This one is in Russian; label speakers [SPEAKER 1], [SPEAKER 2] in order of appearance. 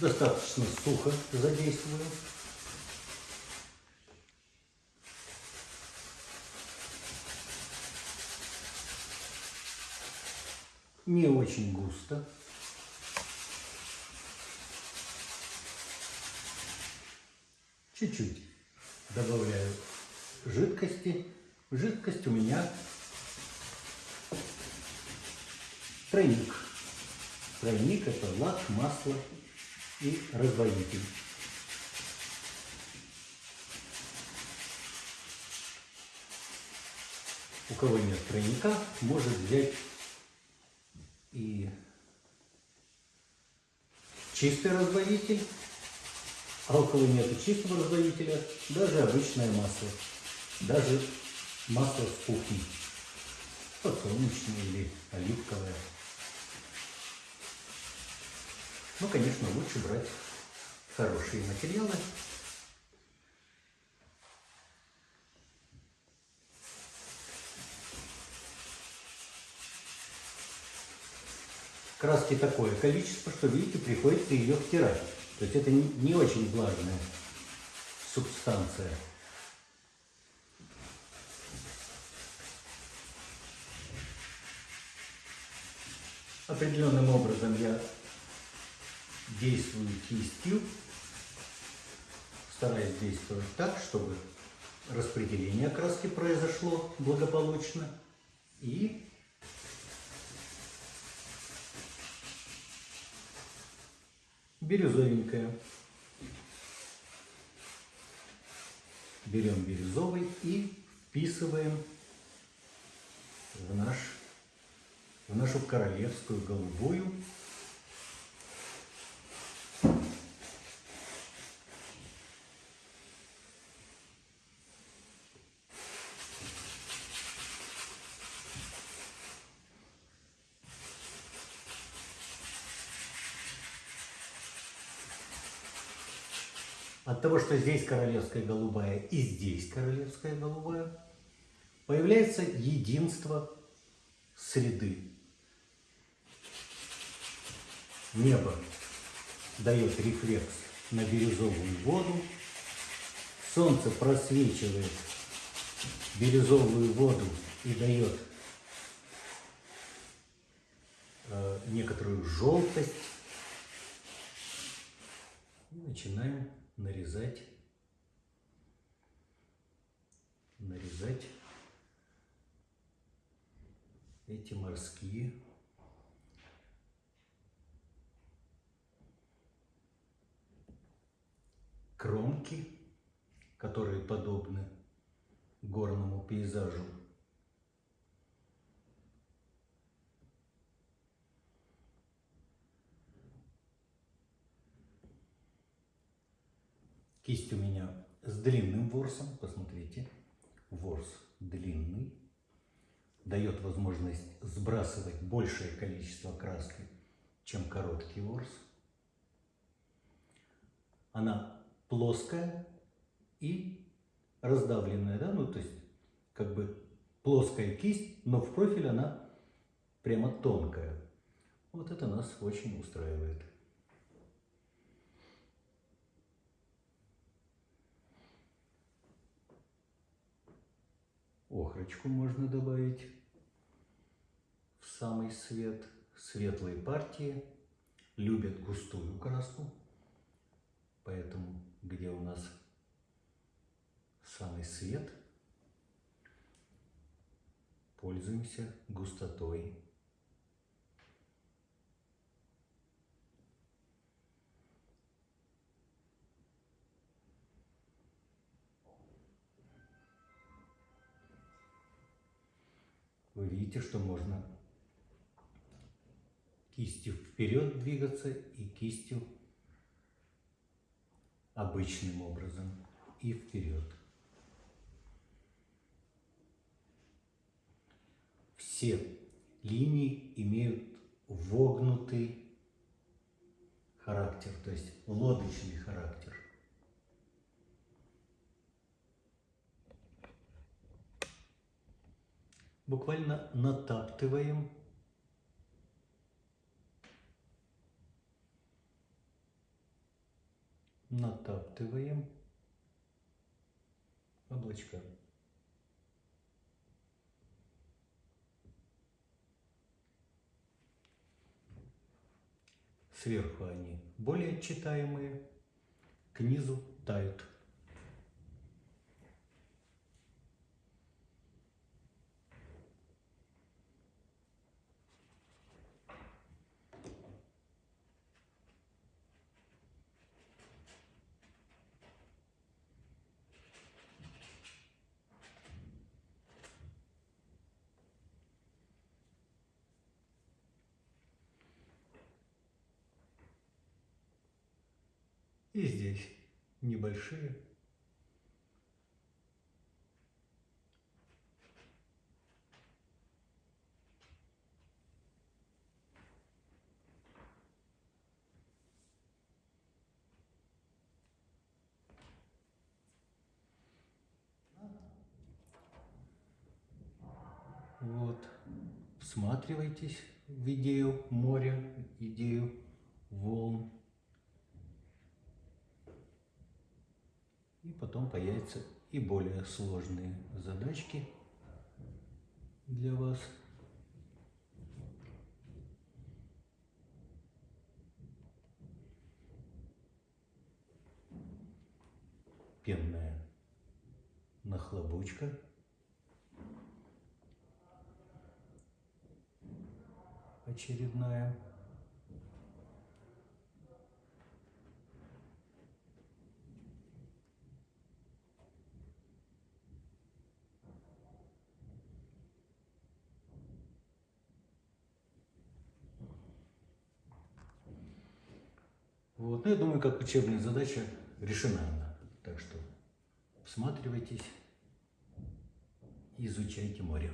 [SPEAKER 1] Достаточно сухо задействую. Не очень густо. Чуть-чуть добавляю жидкости. Жидкость у меня тройник. Тройник это лак, масло и разводитель. У кого нет тройника, может взять и чистый разводитель, а у кого нет чистого разводителя, даже обычное масло, даже масло с кухни, подсолнечное или оливковое. Ну, конечно, лучше брать хорошие материалы. Краски такое количество, что, видите, приходится ее втирать. То есть это не очень влажная субстанция. Определенным образом я действую кистью, стараюсь действовать так, чтобы распределение краски произошло благополучно и бирюзовенькая. Берем бирюзовый и вписываем в, наш, в нашу королевскую голубую От того, что здесь королевская голубая и здесь королевская голубая, появляется единство среды. Небо дает рефлекс на бирюзовую воду, солнце просвечивает бирюзовую воду и дает э, некоторую желтость. И начинаем нарезать, нарезать эти морские кромки, которые подобны горному пейзажу. Кисть у меня с длинным ворсом, посмотрите, ворс длинный, дает возможность сбрасывать большее количество краски, чем короткий ворс. Она плоская и раздавленная, да, ну то есть как бы плоская кисть, но в профиль она прямо тонкая. Вот это нас очень устраивает. Охрочку можно добавить в самый свет. Светлые партии любят густую краску, поэтому где у нас самый свет, пользуемся густотой. Вы видите, что можно кистью вперед двигаться и кистью обычным образом и вперед. Все линии имеют вогнутый характер, то есть лодочный характер. Буквально натаптываем натаптываем облачка. Сверху они более читаемые, к низу тают. И здесь небольшие. Вот. Всматривайтесь в идею моря, идею волн. И потом появятся и более сложные задачки для вас. Пенная нахлобучка. Очередная. Вот. Ну, я думаю, как учебная задача решена она. Так что всматривайтесь, изучайте море.